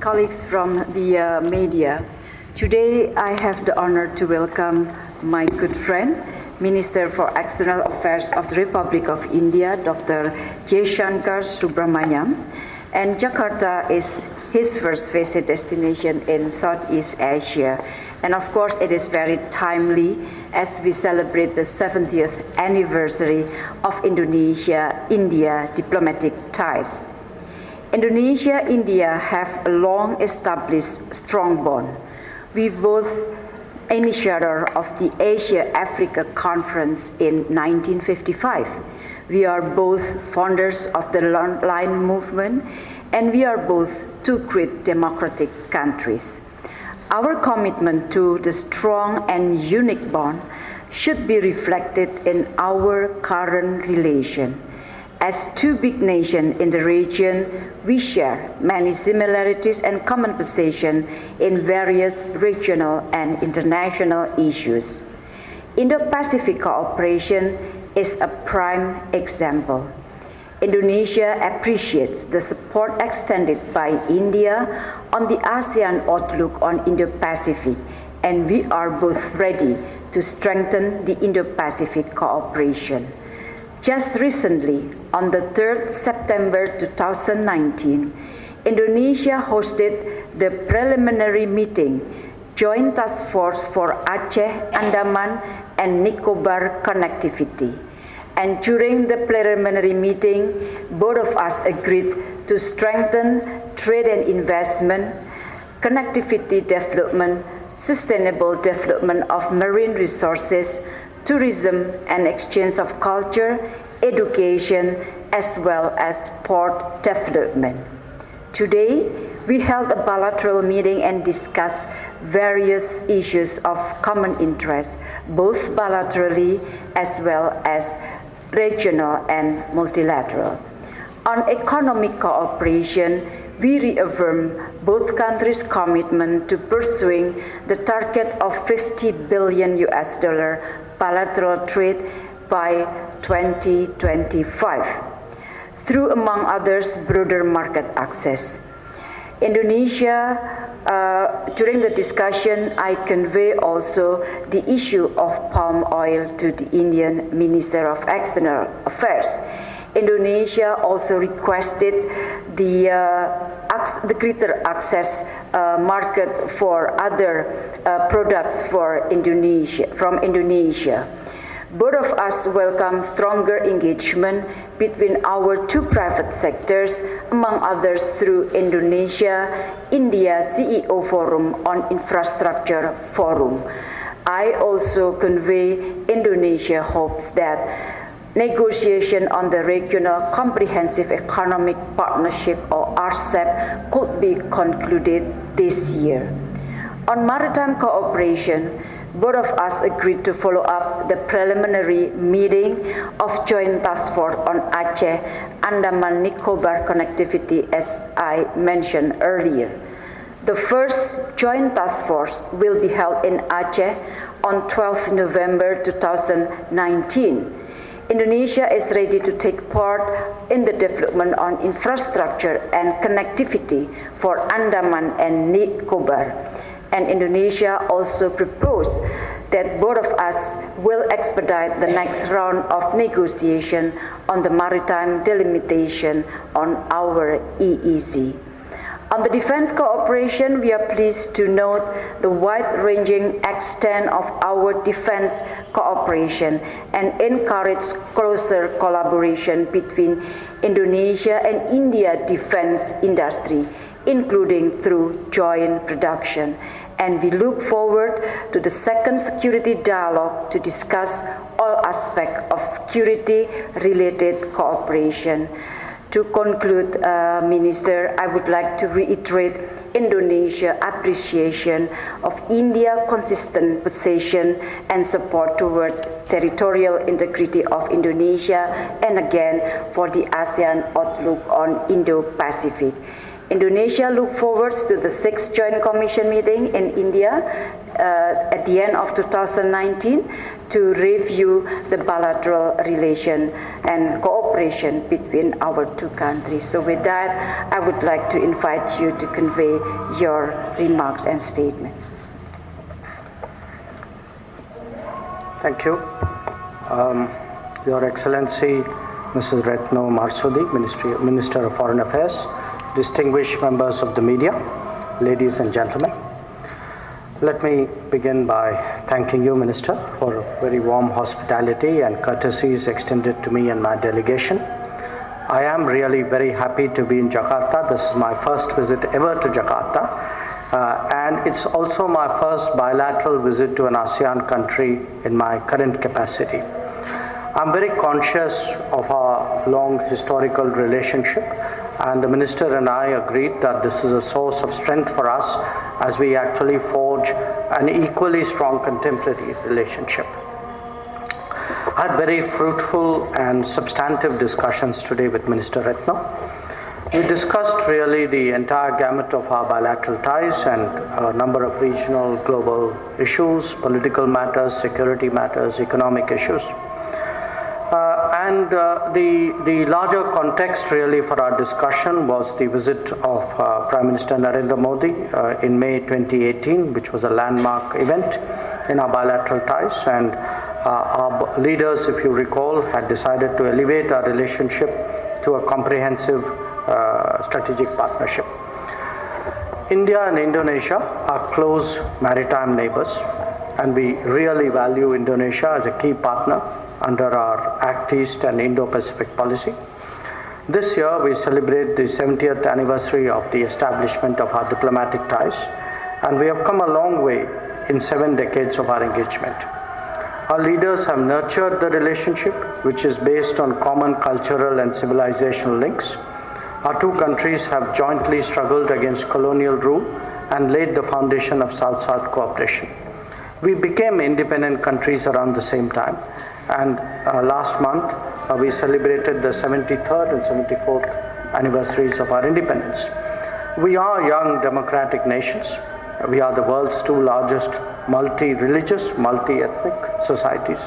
colleagues from the uh, media. Today, I have the honor to welcome my good friend, Minister for External Affairs of the Republic of India, Dr. Jaishankar Subrahmanyam. And Jakarta is his first visit destination in Southeast Asia. And of course, it is very timely as we celebrate the 70th anniversary of Indonesia-India diplomatic ties. Indonesia and India have a long established strong bond. We both initiator of the Asia-Africa Conference in 1955. We are both founders of the Line movement and we are both two great democratic countries. Our commitment to the strong and unique bond should be reflected in our current relation. As two big nations in the region, we share many similarities and common position in various regional and international issues. Indo-Pacific cooperation is a prime example. Indonesia appreciates the support extended by India on the ASEAN outlook on Indo-Pacific, and we are both ready to strengthen the Indo-Pacific cooperation. Just recently, on the 3rd September 2019, Indonesia hosted the preliminary meeting Joint Task Force for Aceh, Andaman, and Nicobar Connectivity. And during the preliminary meeting, both of us agreed to strengthen trade and investment, connectivity development, sustainable development of marine resources, tourism and exchange of culture, education, as well as port development. Today, we held a bilateral meeting and discussed various issues of common interest, both bilaterally as well as regional and multilateral. On economic cooperation, we reaffirm both countries' commitment to pursuing the target of 50 billion US dollar bilateral trade by 2025 through, among others, broader market access. Indonesia, uh, during the discussion, I convey also the issue of palm oil to the Indian Minister of External Affairs. Indonesia also requested the, uh, the greater access uh, market for other uh, products for Indonesia, from Indonesia. Both of us welcome stronger engagement between our two private sectors, among others through Indonesia India CEO Forum on Infrastructure Forum. I also convey Indonesia hopes that negotiation on the Regional Comprehensive Economic Partnership or RCEP could be concluded this year. On maritime cooperation, both of us agreed to follow up the preliminary meeting of Joint Task Force on Aceh Andaman Nicobar connectivity as I mentioned earlier. The first Joint Task Force will be held in Aceh on 12 November 2019. Indonesia is ready to take part in the development on infrastructure and connectivity for Andaman and Nicobar and Indonesia also proposed that both of us will expedite the next round of negotiation on the maritime delimitation on our EEZ. On the defense cooperation, we are pleased to note the wide-ranging extent of our defense cooperation and encourage closer collaboration between Indonesia and India defense industry including through joint production. And we look forward to the second security dialogue to discuss all aspects of security-related cooperation. To conclude, uh, Minister, I would like to reiterate Indonesia's appreciation of India's consistent position and support toward territorial integrity of Indonesia and again for the ASEAN outlook on Indo-Pacific. Indonesia look forward to the sixth Joint Commission meeting in India uh, at the end of 2019 to review the bilateral relation and cooperation cooperation between our two countries. So with that, I would like to invite you to convey your remarks and statement. Thank you. Um, Your Excellency, Mrs. Retno Marsudi, Ministry, Minister of Foreign Affairs, distinguished members of the media, ladies and gentlemen. Let me begin by thanking you, Minister, for very warm hospitality and courtesies extended to me and my delegation. I am really very happy to be in Jakarta. This is my first visit ever to Jakarta, uh, and it's also my first bilateral visit to an ASEAN country in my current capacity. I'm very conscious of our long historical relationship, and the Minister and I agreed that this is a source of strength for us as we actually forge an equally strong contemporary relationship. I had very fruitful and substantive discussions today with Minister Retno. We discussed really the entire gamut of our bilateral ties and a number of regional, global issues, political matters, security matters, economic issues. And uh, the, the larger context really for our discussion was the visit of uh, Prime Minister Narendra Modi uh, in May 2018, which was a landmark event in our bilateral ties. And uh, our leaders, if you recall, had decided to elevate our relationship to a comprehensive uh, strategic partnership. India and Indonesia are close maritime neighbors, and we really value Indonesia as a key partner under our Act East and Indo Pacific policy. This year, we celebrate the 70th anniversary of the establishment of our diplomatic ties, and we have come a long way in seven decades of our engagement. Our leaders have nurtured the relationship, which is based on common cultural and civilizational links. Our two countries have jointly struggled against colonial rule and laid the foundation of South South cooperation. We became independent countries around the same time, and uh, last month uh, we celebrated the 73rd and 74th anniversaries of our independence. We are young democratic nations. We are the world's two largest multi religious, multi ethnic societies.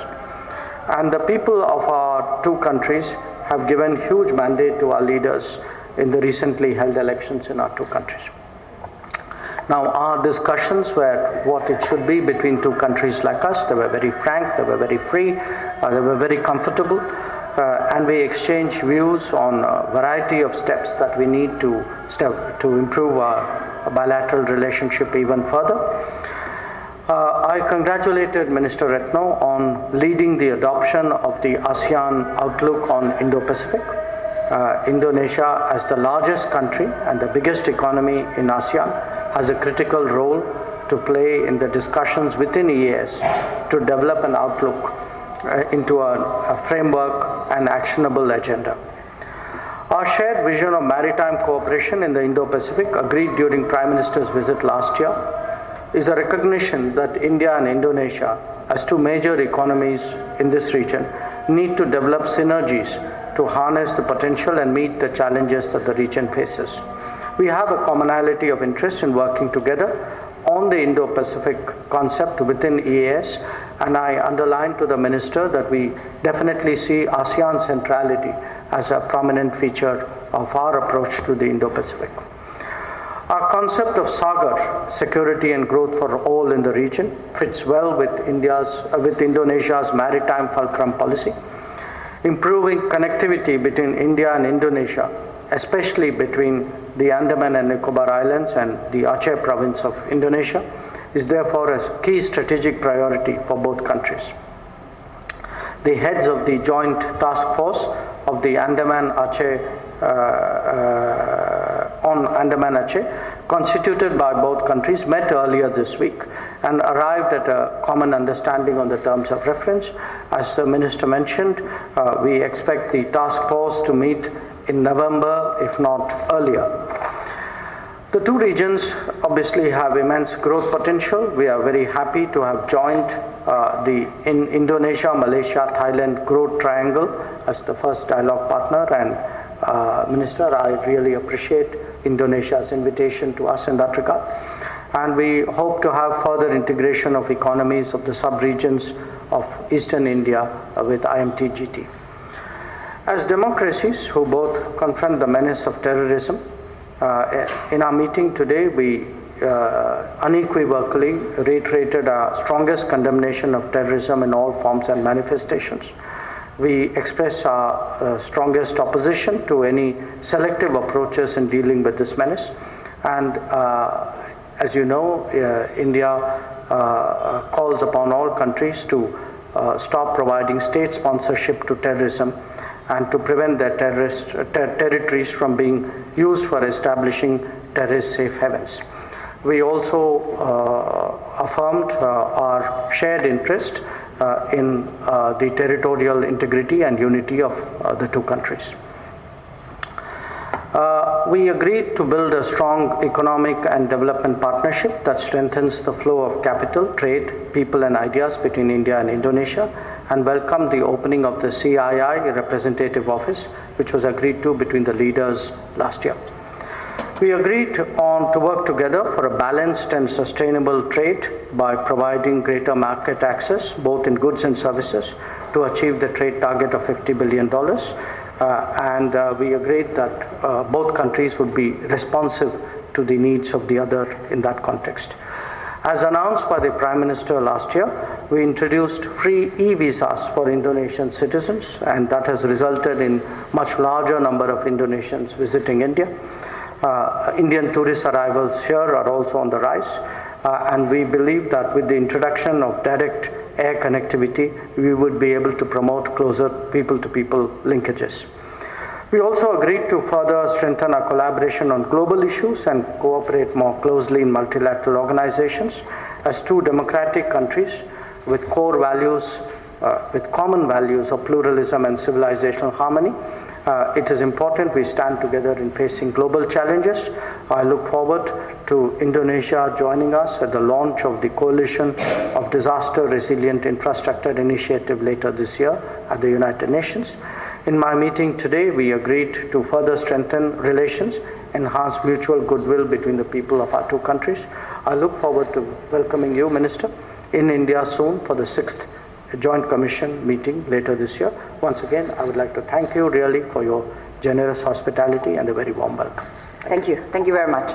And the people of our two countries have given huge mandate to our leaders in the recently held elections in our two countries. Now, our discussions were what it should be between two countries like us. They were very frank, they were very free, uh, they were very comfortable, uh, and we exchanged views on a variety of steps that we need to step to improve our bilateral relationship even further. Uh, I congratulated Minister Retno on leading the adoption of the ASEAN Outlook on Indo-Pacific. Uh, Indonesia, as the largest country and the biggest economy in ASEAN, has a critical role to play in the discussions within EAS to develop an outlook uh, into a, a framework and actionable agenda. Our shared vision of maritime cooperation in the Indo-Pacific, agreed during Prime Minister's visit last year, is a recognition that India and Indonesia, as two major economies in this region, need to develop synergies to harness the potential and meet the challenges that the region faces. We have a commonality of interest in working together on the Indo Pacific concept within EAS, and I underline to the Minister that we definitely see ASEAN centrality as a prominent feature of our approach to the Indo Pacific. Our concept of Sagar, security and growth for all in the region, fits well with, India's, uh, with Indonesia's maritime fulcrum policy. Improving connectivity between India and Indonesia, especially between the Andaman and Nicobar Islands and the Aceh province of Indonesia, is therefore a key strategic priority for both countries. The heads of the joint task force of the Andaman Aceh uh, uh, on Andaman Aceh, constituted by both countries, met earlier this week and arrived at a common understanding on the terms of reference. As the minister mentioned, uh, we expect the task force to meet in November, if not earlier. The two regions obviously have immense growth potential. We are very happy to have joined uh, the in Indonesia, Malaysia, Thailand growth triangle as the first dialogue partner. And uh, Minister, I really appreciate Indonesia's invitation to us in that regard. And we hope to have further integration of economies of the sub-regions of Eastern India with IMTGT. As democracies who both confront the menace of terrorism, uh, in our meeting today, we uh, unequivocally reiterated our strongest condemnation of terrorism in all forms and manifestations. We express our uh, strongest opposition to any selective approaches in dealing with this menace. And uh, as you know, uh, India uh, calls upon all countries to stop providing state sponsorship to terrorism and to prevent their terrorist ter- territories from being used for establishing terrorist safe havens. We also uh, affirmed uh, our shared interest uh, in uh, the territorial integrity and unity of uh, the two countries. Uh, we agreed to build a strong economic and development partnership that strengthens the flow of capital, trade, people, and ideas between India and Indonesia, and welcomed the opening of the CII representative office, which was agreed to between the leaders last year. We agreed on to work together for a balanced and sustainable trade by providing greater market access, both in goods and services, to achieve the trade target of $50 billion. Uh, and uh, we agreed that uh, both countries would be responsive to the needs of the other in that context. As announced by the Prime Minister last year, we introduced free e-visas for Indonesian citizens, and that has resulted in much larger number of Indonesians visiting India. Uh, Indian tourist arrivals here are also on the rise, uh, and we believe that with the introduction of direct air connectivity, we would be able to promote closer people to people linkages. We also agreed to further strengthen our collaboration on global issues and cooperate more closely in multilateral organizations as two democratic countries with core values, uh, with common values of pluralism and civilizational harmony. Uh, it is important we stand together in facing global challenges. I look forward to Indonesia joining us at the launch of the Coalition of Disaster Resilient Infrastructure Initiative later this year at the United Nations. In my meeting today, we agreed to further strengthen relations, enhance mutual goodwill between the people of our two countries. I look forward to welcoming you, Minister, in India soon for the sixth Joint Commission meeting later this year. Once again, I would like to thank you really for your generous hospitality and a very warm welcome. Thank you. Thank you very much.